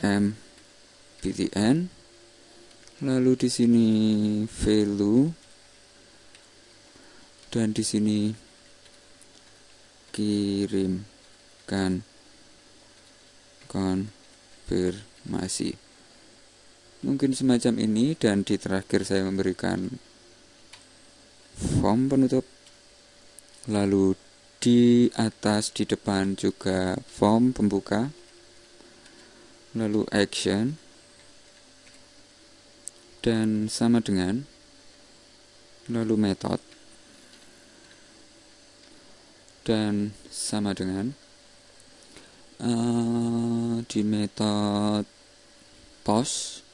em btn lalu di sini value dan di sini kirimkan konfirmasi. Mungkin semacam ini dan di terakhir saya memberikan form penutup. Lalu di atas di depan juga form pembuka. Lalu action. Dan sama dengan lalu method. Dan sama dengan uh, di metode post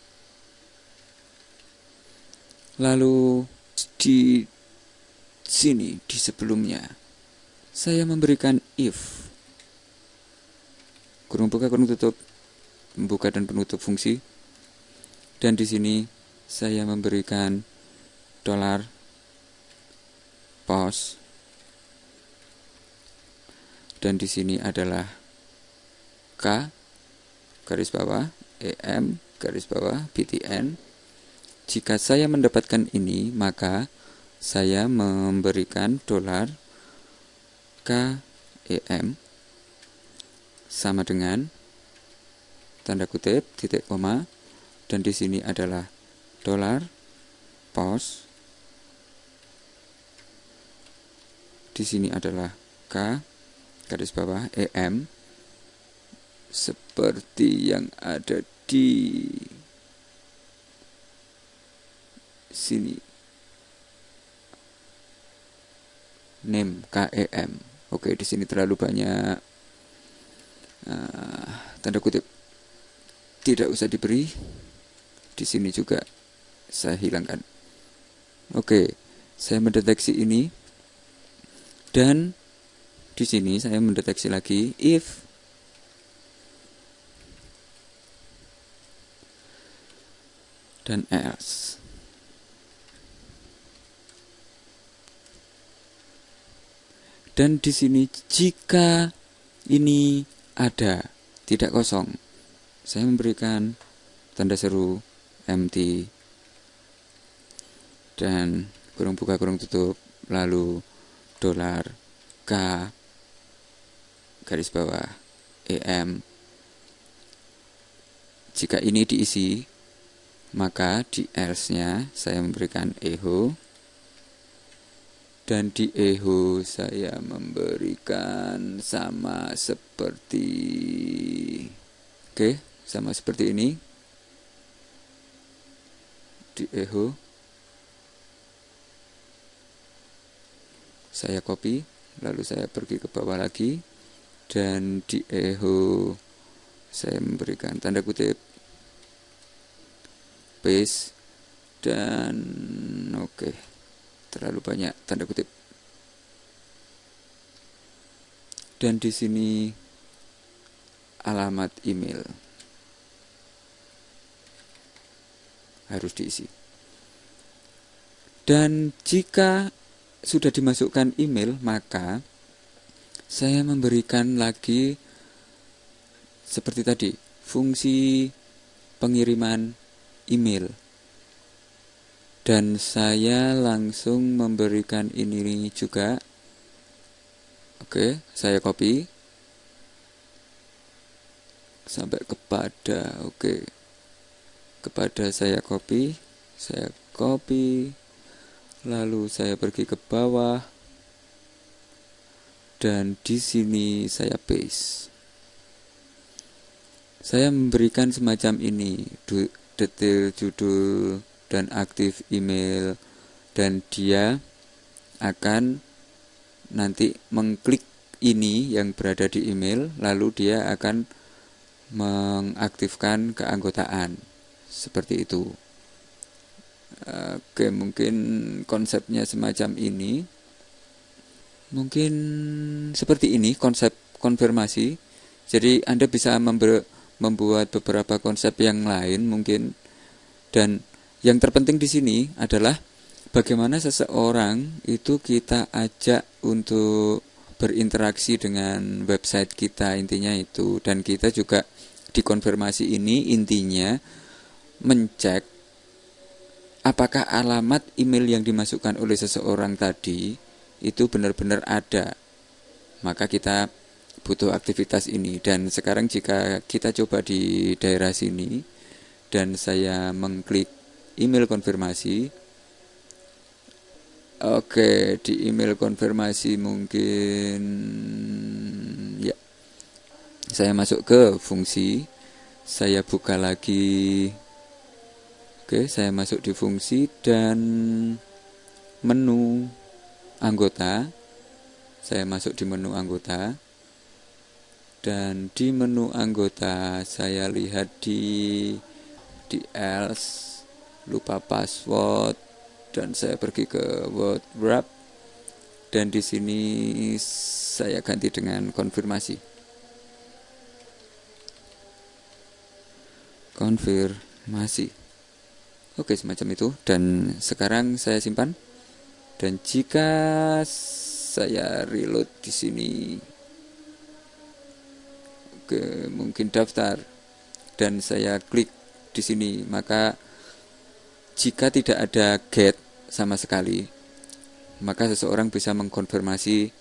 lalu di sini di sebelumnya saya memberikan if kurung buka kurung tutup membuka dan penutup fungsi. Dan di sini saya memberikan dolar pos dan di sini adalah K garis bawah EM garis bawah BTN. Jika saya mendapatkan ini, maka saya memberikan dolar KEM sama dengan tanda kutip, titik koma, dan di sini adalah dolar, pos, di sini adalah K, garis bawah, EM, seperti yang ada di sini. Name KEM. Oke, di sini terlalu banyak uh, tanda kutip tidak usah diberi. Di sini juga saya hilangkan. Oke saya mendeteksi ini. Dan di sini saya mendeteksi lagi if dan else dan di sini jika ini ada tidak kosong saya memberikan tanda seru empty. Dan kurung buka kurung tutup lalu dolar K garis bawah EM jika ini diisi maka di else nya saya memberikan echo dan di echo saya memberikan sama seperti oke okay sama seperti ini. Di echo saya copy lalu saya pergi ke bawah lagi. Dan di echo saya memberikan tanda kutip. Paste dan oke. okay, terlalu banyak tanda kutip dan di sini alamat email harus diisi. Dan jika sudah dimasukkan email, maka saya memberikan lagi seperti tadi, fungsi pengiriman email. Dan saya langsung memberikan ini juga. Oke, saya copy. Sampai kepada oke. Kepada saya copy saya copy. Lalu saya pergi ke bawah. Dan di sini saya paste. Saya memberikan semacam ini detail judul dan aktif email dan dia akan nanti mengklik ini yang berada di email lalu dia akan mengaktifkan keanggotaan seperti itu. Oke, mungkin konsepnya semacam ini. Mungkin seperti ini konsep konfirmasi. Jadi Anda bisa membuat beberapa konsep yang lain mungkin dan yang terpenting di sini adalah bagaimana seseorang itu kita ajak untuk berinteraksi dengan website kita intinya itu. Dan kita juga di konfirmasi ini intinya mencek apakah alamat email yang dimasukkan oleh seseorang tadi itu benar-benar ada. Maka kita butuh aktivitas ini. Dan sekarang jika kita coba di daerah sini dan saya mengklik email konfirmasi Oke, di email konfirmasi mungkin ya. Saya masuk ke fungsi. Saya buka lagi. Oke, saya masuk di fungsi dan menu anggota. Saya masuk di menu anggota. Dan di menu anggota saya lihat di di else lupa password dan saya pergi ke word wrap dan di sini saya ganti dengan konfirmasi. Konfirmasi. Oke semacam itu. Dan sekarang saya simpan. Dan jika saya reload di sini oke mungkin daftar. Dan saya klik di sini maka jika tidak ada get sama sekali, maka seseorang bisa mengkonfirmasi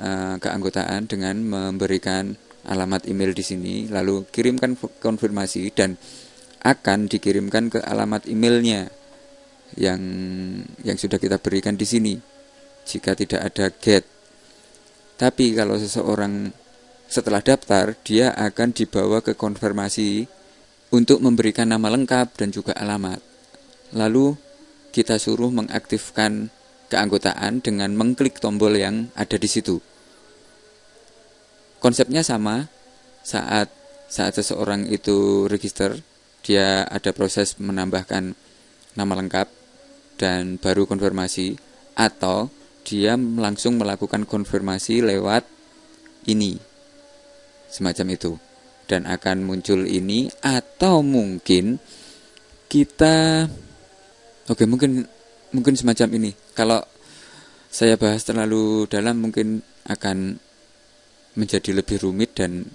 uh, keanggotaan dengan memberikan alamat email di sini, lalu kirimkan konfirmasi dan akan dikirimkan ke alamat emailnya yang yang sudah kita berikan di sini. Jika tidak ada get, tapi kalau seseorang setelah daftar, dia akan dibawa ke konfirmasi untuk memberikan nama lengkap dan juga alamat. Lalu kita suruh mengaktifkan keanggotaan dengan mengklik tombol yang ada di situ. Konsepnya sama saat saat seseorang itu register, dia ada proses menambahkan nama lengkap dan baru konfirmasi atau dia langsung melakukan konfirmasi lewat ini. Semacam itu. Dan akan muncul ini atau mungkin kita Oke, mungkin mungkin semacam ini. Kalau saya bahas terlalu dalam mungkin akan menjadi lebih rumit dan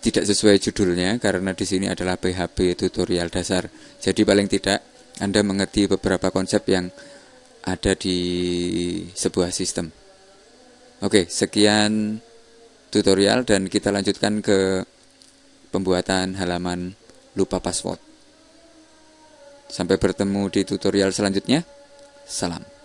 tidak sesuai judulnya karena di sini adalah PHP tutorial dasar. Jadi paling tidak Anda mengerti beberapa konsep yang ada di sebuah sistem. Oke, sekian tutorial dan kita lanjutkan ke pembuatan halaman lupa password. Sampai bertemu di tutorial selanjutnya. Salam.